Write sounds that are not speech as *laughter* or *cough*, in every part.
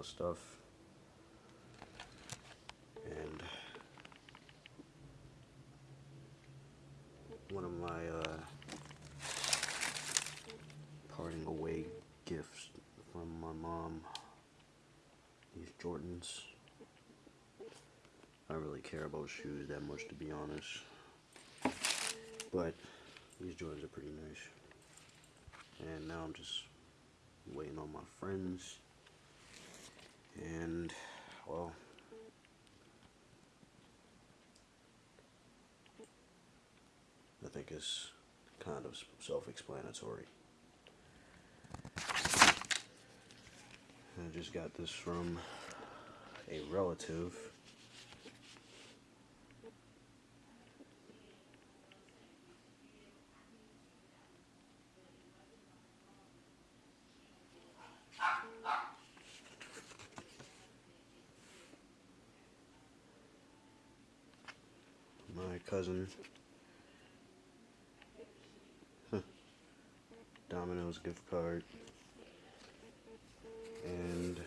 my stuff. And one of my uh, parting away gifts from my mom. These Jordans. I don't really care about shoes that much to be honest. But these Jordans are pretty nice. And now I'm just waiting on my friends. And, well, I think it's kind of self-explanatory. I just got this from a relative. Cousin. Domino's gift card. And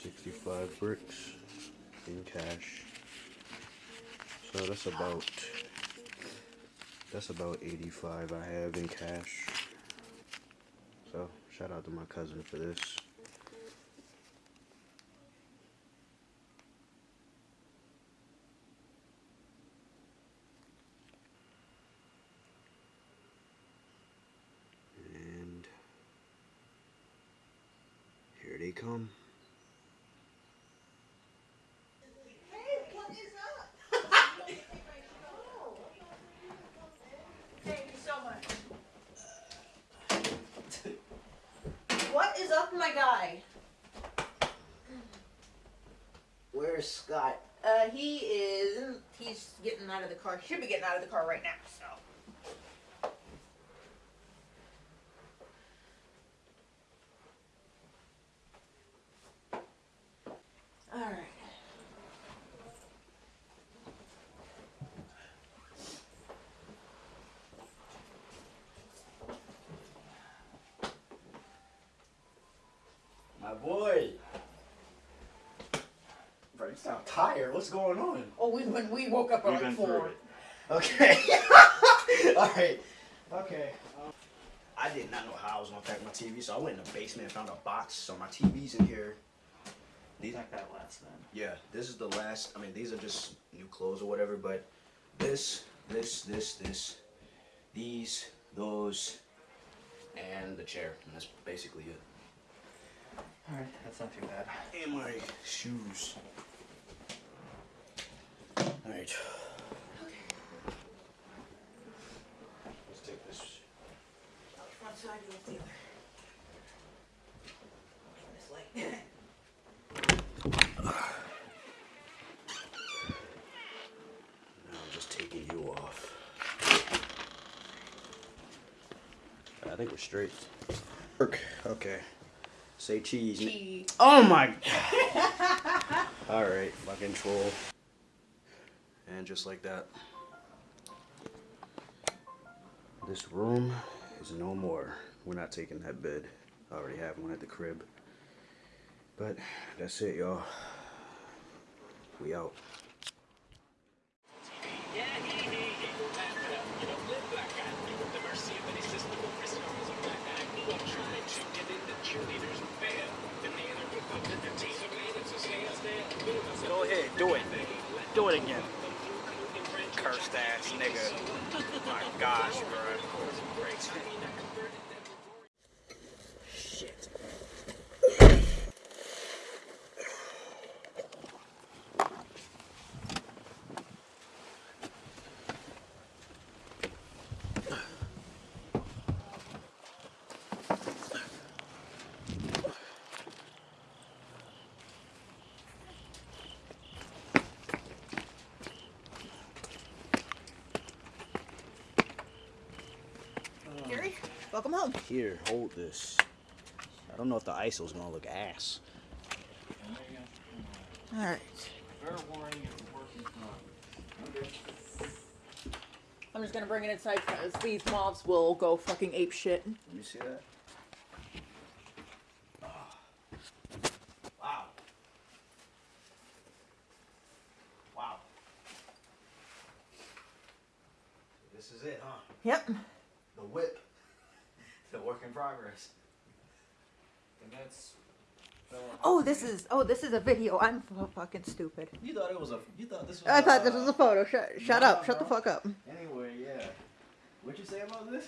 sixty-five bricks in cash. So that's about that's about eighty-five I have in cash. So shout out to my cousin for this. And here they come. Thank you so much. What is up, my guy? Where's Scott? Uh, he is. He's getting out of the car. Should be getting out of the car right now. So. All right. My boy. Bro, you sound tired. What's going on? Oh, we when we woke up at We've like four. it. Okay. *laughs* All right. Okay. Um, I did not know how I was gonna pack my TV, so I went in the basement and found a box. So my TV's in here. These, Pack that last then. yeah, this is the last. I mean, these are just new clothes or whatever. But this, this, this, this, these, those, and the chair. And that's basically it. Alright, that's not too bad. And my shoes. Alright. Let's take this. Front side, you look the other. This light. Now I'm just taking you off. I think we're straight. Okay. Okay. Say cheese. Cheese. Oh my. *laughs* Alright, fucking troll. And just like that. This room is no more. We're not taking that bed. I already have one at the crib. But that's it, y'all. We out. Go ahead, do it. It again. Cursed ass nigga. My gosh, bro. Shit. Gary, welcome home. Here, hold this. I don't know if the ISO's gonna look ass. All right. Fair warning, it's working from. I'm just gonna bring it inside because these mobs will go fucking ape shit. Let me see that. Wow. Wow. This is it, huh? Yep. The whip. The work in progress. And that's. Oh, this is oh, this is a video. I'm f- fucking stupid. You thought it was a. You thought this was. I thought this was a photo. Shut, shut nah, up. Shut the fuck up. Anyway, yeah. What'd you say about this?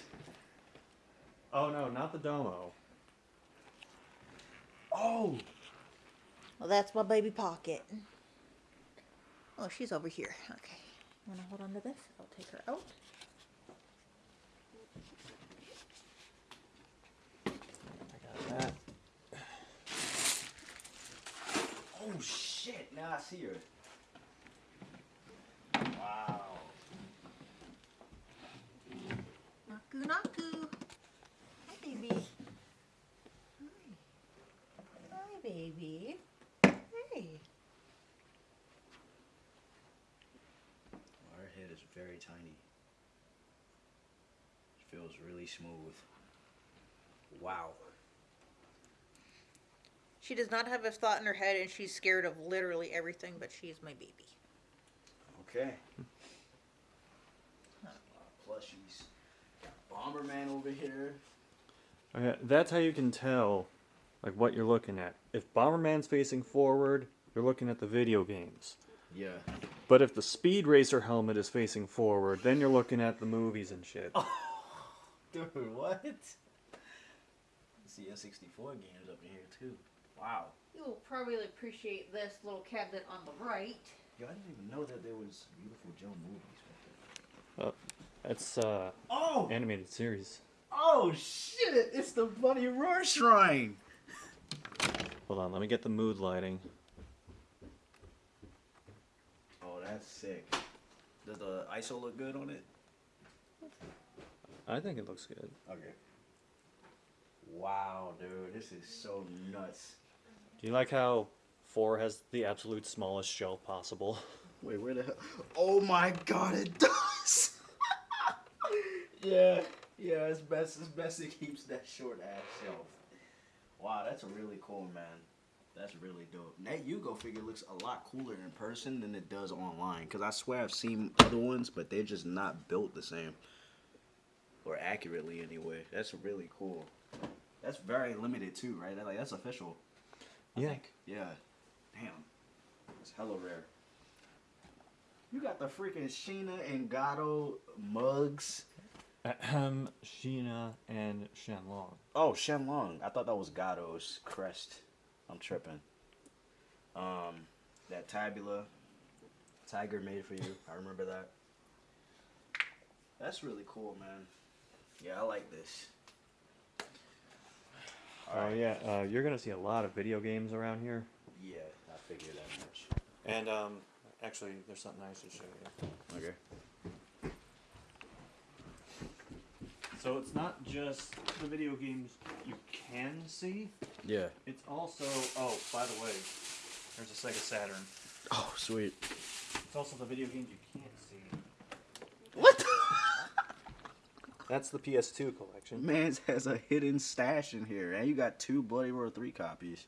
Oh no, not the Domo. Oh. Well, that's my baby pocket. Oh, she's over here. Okay. Wanna hold on to this? I'll take her out. Got that. Oh shit! Now I see her. Wow. Naku naku. Hi, baby. Hi. Hi, baby. Hey. Her head is very tiny. It feels really smooth. Wow. She does not have a thought in her head, and she's scared of literally everything. But she's my baby. Okay. A plushies. Got Bomberman over here. Okay, that's how you can tell, like what you're looking at. If Bomberman's facing forward, you're looking at the video games. Yeah. But if the Speed Racer helmet is facing forward, then you're looking at the movies and shit. Oh, *laughs* Dude, what? See N64 games up in here too. Wow. You'll probably appreciate this little cabinet on the right. Yo, I didn't even know that there was Viewtiful Joe movies. That's uh Oh! animated series. Oh shit! It's the Bloody Roar Shrine! Hold on, let me get the mood lighting. Oh, that's sick. Does the ISO look good on it? I think it looks good. Okay. Wow, dude, this is so nuts. Do you like how four has the absolute smallest shelf possible? *laughs* Wait, where the hell? Oh my god, it does! *laughs* yeah, yeah, it's best, it's best it keeps that short ass shelf. Wow, that's a really cool, man. That's really dope. That Yugo figure looks a lot cooler in person than it does online. Cause I swear I've seen other ones, but they're just not built the same. Or accurately anyway. That's really cool. That's very limited too, right? Like that's official. I Yeah. think. Yeah. Damn. It's hella rare. You got the freaking Shina and Gado mugs. Ahem, Shina and Shenlong. Oh, Shenlong. I thought that was Gado's crest. I'm tripping. Um, that tabula, Tiger made for you. I remember that. That's really cool, man. Yeah, I like this. Oh yeah, uh, you're gonna see a lot of video games around here. Yeah, I figured that much. And um, actually, there's something I should show you. Okay. So it's not just the video games you can see. Yeah. It's also oh, by the way, there's a Sega Saturn. Oh, sweet. It's also the video games you can't see. What? That's the PS2 collection. Man's has a hidden stash in here, and you got two Bloody Roar 3 copies.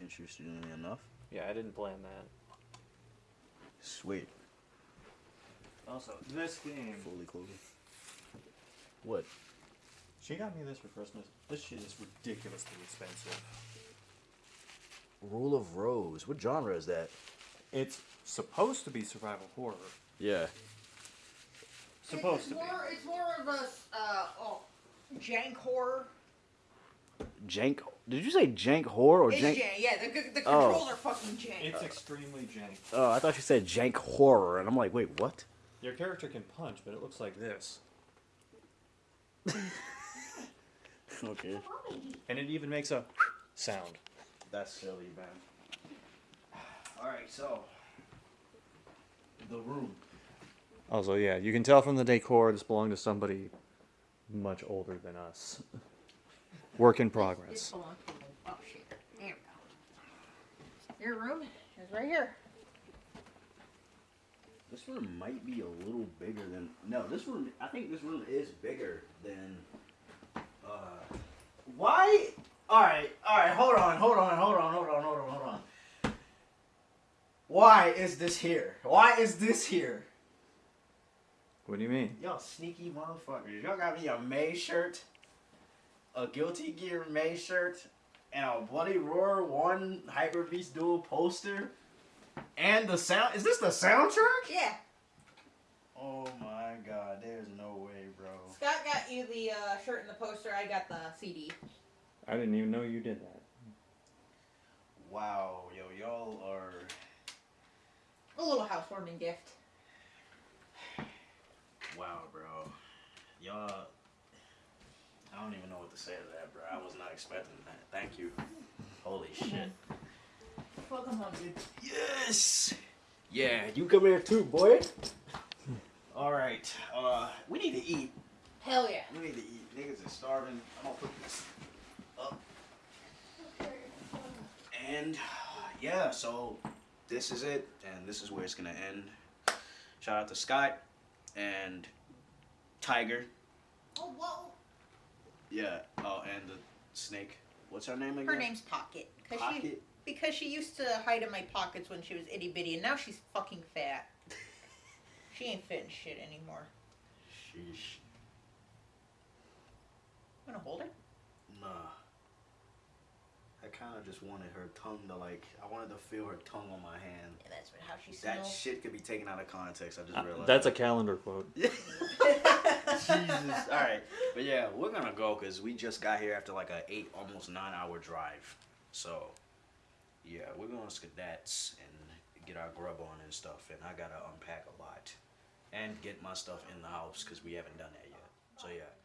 Interestingly enough. Yeah, I didn't plan that. Sweet. Also, this game. Fully clothed. What? She got me this for Christmas. This shit is ridiculously expensive. Rule of Rose. What genre is that? It's supposed to be survival horror. Yeah. Supposed it's to be. more, It's more of a uh, oh, jank horror. Jank. Did you say jank horror or It's jank? jank. Yeah, the, the Oh. controls are fucking jank. It's extremely jank. Oh, I thought you said jank horror, and I'm like, wait, what? Your character can punch, but it looks like this. Okay. And it even makes a sound. That's silly, man. *sighs* All right, so the room. Also, yeah, you can tell from the decor this belonged to somebody much older than us. Work in This progress. to. Oh shit. There we go. Your room is right here. This room might be a little bigger than. No, this room. I think this room is bigger than. Uh, why? All right, all right. Hold on, hold on, hold on, hold on, hold on, hold on. Why is this here? Why is this here? What do you mean? Y'all sneaky motherfuckers. Y'all got me a May shirt, a Guilty Gear May shirt, and a Bloody Roar 1 Hyper Beast Duel poster. And the sound. Is this the soundtrack? Yeah. Oh my god, there's no way, bro. Scott got you the uh, shirt and the poster. I got the CD. I didn't even know you did that. Wow, yo, y'all are. A little housewarming gift. Wow, bro. Y'all. I don't even know what to say to that, bro. I was not expecting that. Thank you. Holy *laughs* shit. Welcome home, dude. Yes. Yeah, you come here too, boy. All right. Uh, we need to eat. Hell yeah. We need to eat. Niggas are starving. I'm gonna put this up. And yeah, so this is it, and this is where it's gonna end. Shout out to Scott and Tiger. Oh, whoa. Yeah. Oh, and the snake. What's her name again? Her name's Pocket. Cause She, Pocket. because she used to hide in my pockets when she was itty bitty, and now she's fucking fat. *laughs* she ain't fitting shit anymore. Sheesh. Wanna hold her? Nah. I kind of just wanted her tongue to like. I wanted to feel her tongue on my hand. Yeah, that's how she That shit could be taken out of context. I just Uh, realized. that's a calendar quote. *laughs* Jesus. All right, but yeah, we're gonna go because we just got here after like a eight, almost nine hour drive. So, yeah, we're going to Skadats and get our grub on and stuff. And I gotta unpack a lot and get my stuff in the house because we haven't done that yet. So yeah, bye.